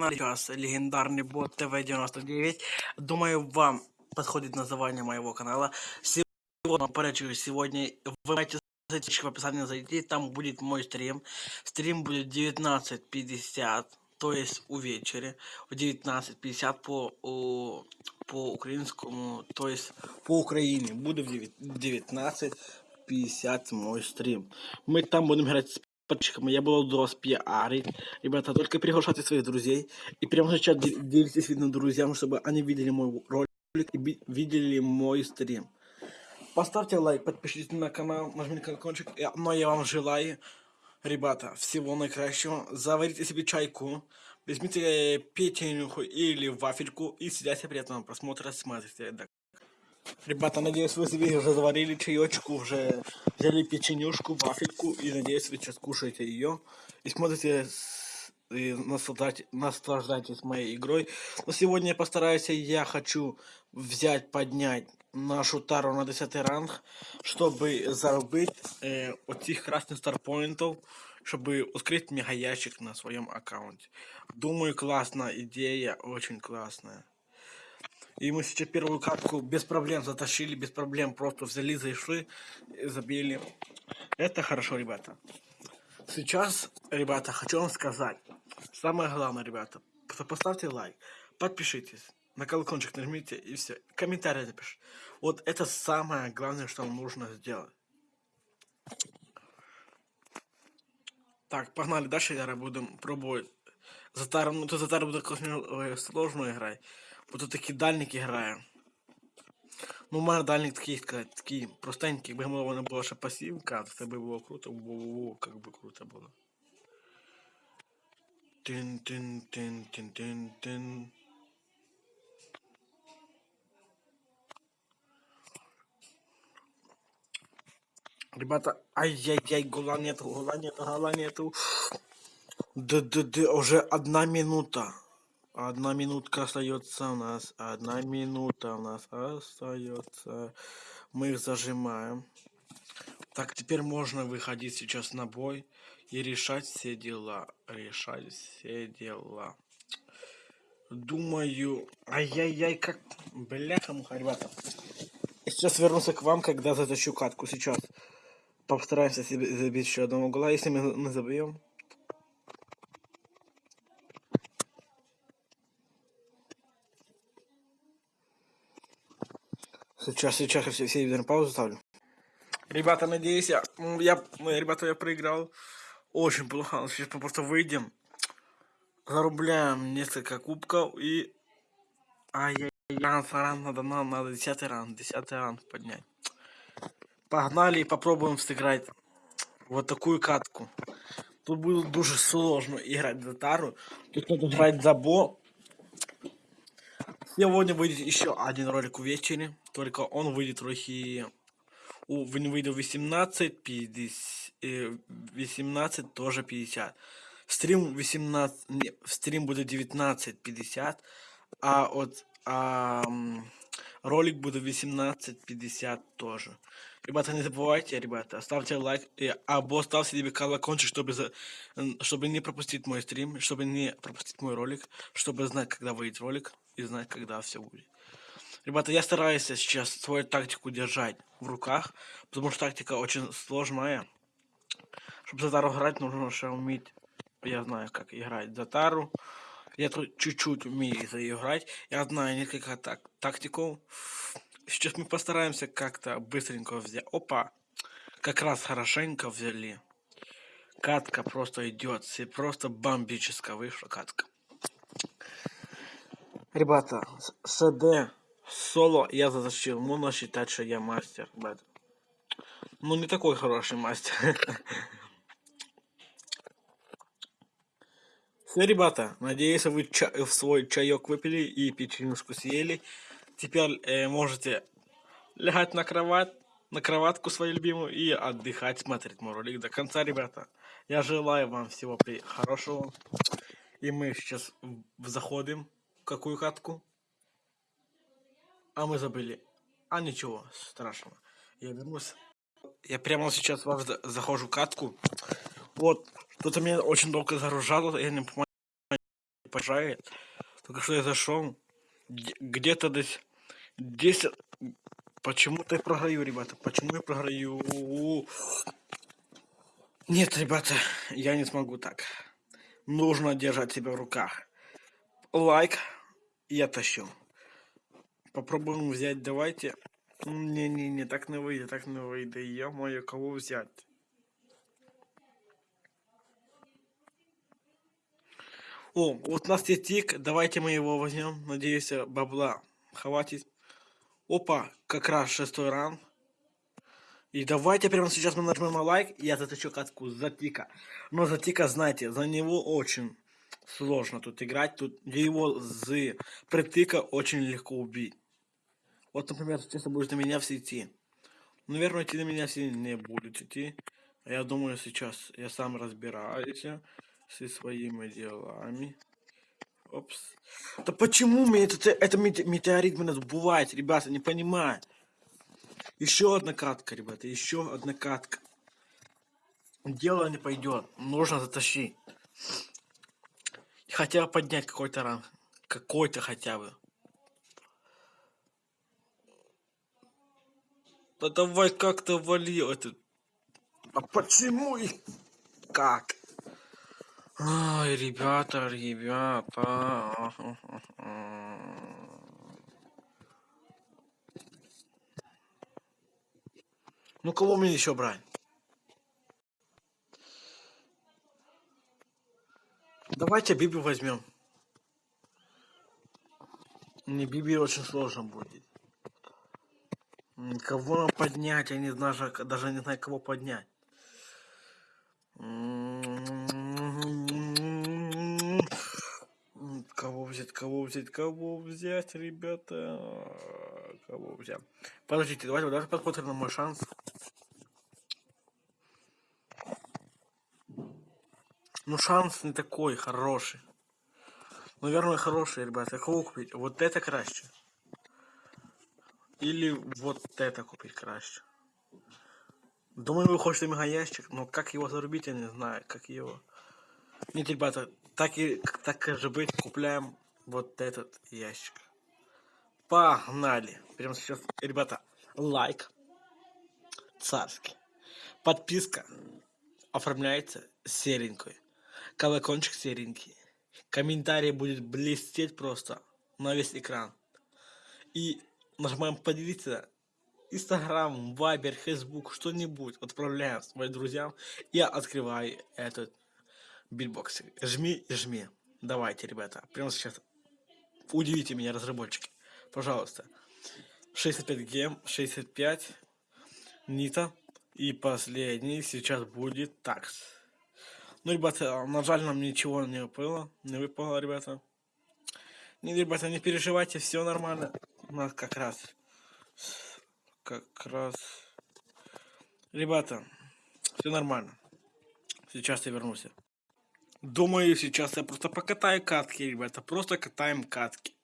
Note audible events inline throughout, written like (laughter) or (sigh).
Сейчас легендарный бот ТВ-99. Думаю, вам подходит название моего канала. Сегодня, порядочку, сегодня вы можете зайти в описание зайти, там будет мой стрим. Стрим будет 19.50, то есть у вечере. В 19.50 по, по украинскому, то есть по Украине. Буду в 19.50 мой стрим. Мы там будем играть подписчикам. Я буду вас пиарить. Ребята, только приглашайте своих друзей. И прямо сейчас делитесь видно друзьям, чтобы они видели мой ролик и видели мой стрим. Поставьте лайк, подпишитесь на канал, нажмите колокольчик. Но я вам желаю, ребята, всего наикращего. Заварите себе чайку, возьмите печенюху или вафельку и сидите приятного просмотра, смотрите. Ребята, надеюсь, вы себе уже заварили чаечку, уже взяли печенюшку, вафельку, и надеюсь, вы сейчас кушаете ее и смотрите и наслаждайтесь, наслаждайтесь моей игрой. Но сегодня я постараюсь, я хочу взять, поднять нашу тару на 10 ранг, чтобы заработать э, этих красных старпоинтов, чтобы ускорить мега ящик на своем аккаунте. Думаю, классная идея, очень классная. И мы сейчас первую катку без проблем затащили, без проблем просто взяли, зашли, забили. Это хорошо, ребята. Сейчас, ребята, хочу вам сказать. Самое главное, ребята, поставьте лайк, подпишитесь, на колокольчик нажмите и все. Комментарий напишите. Вот это самое главное, что вам нужно сделать. Так, погнали дальше, я буду пробовать. Затар, ну то Затар буде сложно играть Бо тут такі дальники грає. Ну, у мене дальник такий, такий простенький, якби воно була ще пасівка, то це би було круто, во-во-во, як би круто було. Тин-тин-тин-тин-тин-тин. Ребята, ай-яй-яй, гола нету, гола нету, гола нету. Д-д-д, уже одна минута. Одна минутка остается у нас. Одна минута у нас остается. Мы их зажимаем. Так, теперь можно выходить сейчас на бой и решать все дела. Решать все дела. Думаю... Ай-яй-яй, как... Бляха-муха, ребята. Я сейчас вернусь к вам, когда затащу катку. Сейчас постараемся себе забить еще одного гола. Если мы, мы забьем, Сейчас, сейчас все, все видео на паузу ставлю. Ребята, надеюсь, я, я, ребята, я проиграл. Очень плохо. Сейчас мы просто выйдем. Зарубляем несколько кубков и... Ай-яй-яй, ран надо, надо, надо 10 ран, 10 ран поднять. Погнали и попробуем сыграть вот такую катку. Тут будет дуже сложно играть за тару. Тут надо играть за бо. Сегодня выйдет еще один ролик увечері. Только он выйдет трохи... У, вийде 18, 50, 18, тоже 50. Стрим 18, не, стрим будет 19.50, а от а, ролик будет 18.50 тоже. Ребята, не забывайте, ребята, ставьте лайк, и, або ставьте себе колокольчик, чтобы, за, чтобы не пропустить мой стрим, чтобы не пропустить мой ролик, чтобы знать, когда выйдет ролик, и знать, когда все будет. Ребята, я стараюсь сейчас свою тактику держать в руках, потому что тактика очень сложная. Чтобы за тару играть, нужно еще уметь, я знаю, как играть за тару. Я тут чуть-чуть умею за ее играть. Я знаю несколько так, тактиков. Сейчас мы постараемся как-то быстренько взять. Опа! Как раз хорошенько взяли. Катка просто идет. Просто бомбическая вышла катка. Ребята, СД соло я затащил. Можно считать, что я мастер. Бэт. Ну, не такой хороший мастер. (laughs) Все, ребята, надеюсь, вы ча в свой чаек выпили и печенюшку съели. Теперь э, можете лягать на кровать, на кроватку свою любимую и отдыхать, смотреть мой ролик до конца, ребята. Я желаю вам всего хорошего. И мы сейчас заходим какую катку. А мы забыли. А ничего страшного. Я вернусь. Я прямо сейчас вас захожу в катку. Вот, кто-то меня очень долго загружало, я не понимаю, поражает. Только что я зашел. Где-то здесь 10... Почему-то я програю, ребята. Почему я програю? Нет, ребята, я не смогу так. Нужно держать себя в руках. Лайк. Я тащу. Попробуем взять, давайте. Не-не-не, так не выйдет, так не выйдет. Я мою кого взять? О, вот у нас есть тик, давайте мы его возьмем. Надеюсь, бабла хватит. Опа, как раз шестой ран. И давайте прямо сейчас мы нажмем на лайк, и я заточу катку за тика. Но за тика, знаете, за него очень сложно тут играть. Тут его с притыка очень легко убить. Вот, например, сейчас будет на меня все идти. Наверное, идти на меня все не будут идти. Я думаю, сейчас я сам разбираюсь со своими делами. Опс. Да почему мне это, это метеорит меня сбывает, ребята, не понимаю. Еще одна катка, ребята, еще одна катка. Дело не пойдет, нужно затащить. Хотя бы поднять какой-то ранг. Какой-то хотя бы. Да давай как-то вали этот. А почему и как? Ай, ребята, ребята. Ну кого мне еще брать? Давайте Биби возьмем. Не Биби очень сложно будет. Кого нам поднять? Я не знаю, даже не знаю, кого поднять. Кого взять, кого взять, кого взять, ребята? Кого взять? Подождите, давайте, давайте посмотрим на мой шанс. Ну, шанс не такой хороший. Наверное, хороший, ребята. Кого купить? Вот это краще. Или вот это купить краще. Думаю, вы хотите мегаящик, но как его зарубить, я не знаю. Как его... Нет, ребята, так и так же быть, купляем вот этот ящик. Погнали. Прямо сейчас, ребята, лайк. Царский. Подписка оформляется серенькой. Колокольчик серенький. Комментарий будет блестеть просто на весь экран. И нажимаем поделиться. Инстаграм, Вайбер, Фейсбук, что-нибудь отправляем своим друзьям. Я открываю этот big box. Жми и жми. Давайте, ребята, прямо сейчас удивите меня, разработчики. Пожалуйста. 65 гем, 65 нита. И последний сейчас будет такс. Ну, ребята, на жаль, нам ничего не выпало. Не выпало, ребята. Не, ребята, не переживайте, все нормально. У нас как раз... Как раз... Ребята, все нормально. Сейчас я вернусь. Думаю, сейчас я просто покатаю катки, ребята. Просто катаем катки.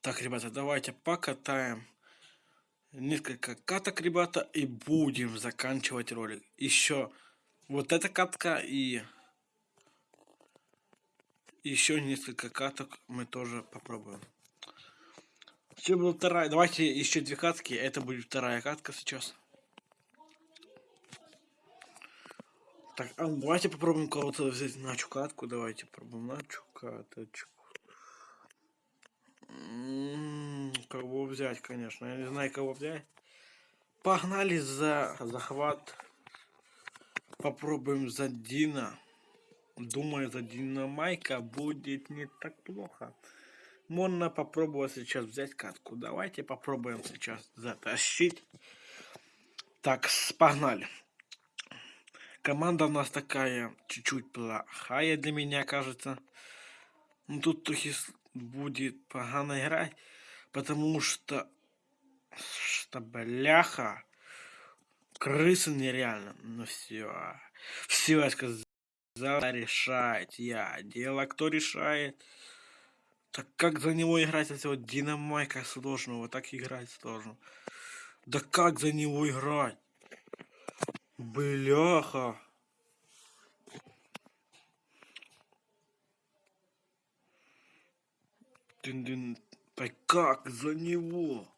Так, ребята, давайте покатаем несколько каток, ребята, и будем заканчивать ролик. Еще вот эта катка и еще несколько каток мы тоже попробуем. Все будет вторая. Давайте еще две катки. Это будет вторая катка сейчас. Так, а давайте попробуем кого-то взять на катку. Давайте попробуем на каточку. М-м, кого взять, конечно. Я не знаю, кого взять. Погнали за захват Попробуем за Дина. Думаю, за Дина Майка будет не так плохо. Можно попробовать сейчас взять катку. Давайте попробуем сейчас затащить. Так, погнали. Команда у нас такая чуть-чуть плохая для меня, кажется. Ну, тут будет погано играть, потому что, что бляха, крысы нереально. Ну все. Все, я сказал, решать я. Дело кто решает. Так как за него играть этого динамайка сложного? Так играть сложно. Да как за него играть? Бляха. Дын-дын. Да как за него?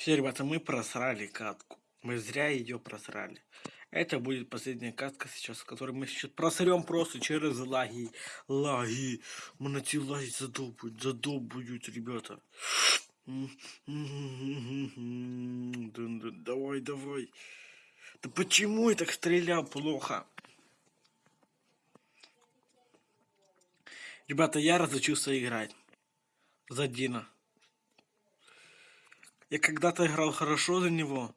Все, ребята, мы просрали катку. Мы зря ее просрали. Это будет последняя катка сейчас, которую мы сейчас просрем просто через лаги. Лаги. Мы на эти лаги задолбают, задолбают, ребята. Давай, давай. Да почему я так стрелял плохо? Ребята, я разучился играть. За Дина. Я когда-то играл хорошо за него.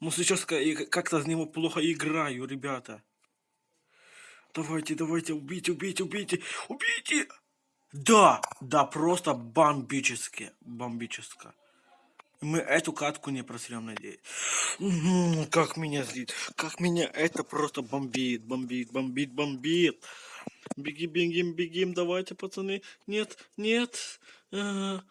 Но сейчас как-то за него плохо играю, ребята. Давайте, давайте, убейте, убейте, убейте, убейте! Да, да, просто бомбически, бомбически. Мы эту катку не просрем, надеюсь. Как меня злит, как меня это просто бомбит, бомбит, бомбит, бомбит. Беги, бегим, бегим, давайте, пацаны. Нет, нет. (laughs)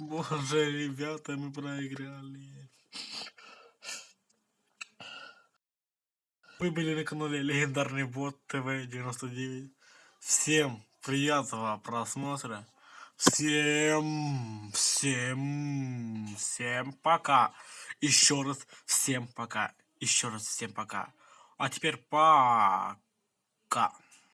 Боже, ребята, мы проиграли. Вы были на канале Легендарный Бот ТВ 99. Всем приятного просмотра. Всем, всем, всем пока. Еще раз всем пока. Еще раз всем пока. А теперь пока.